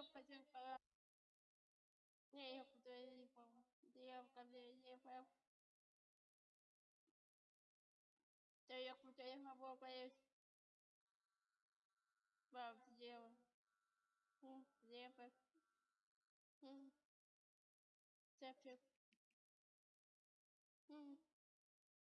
необходим необходим необходим необходимо помощь Хм, сделать Хм. хлеб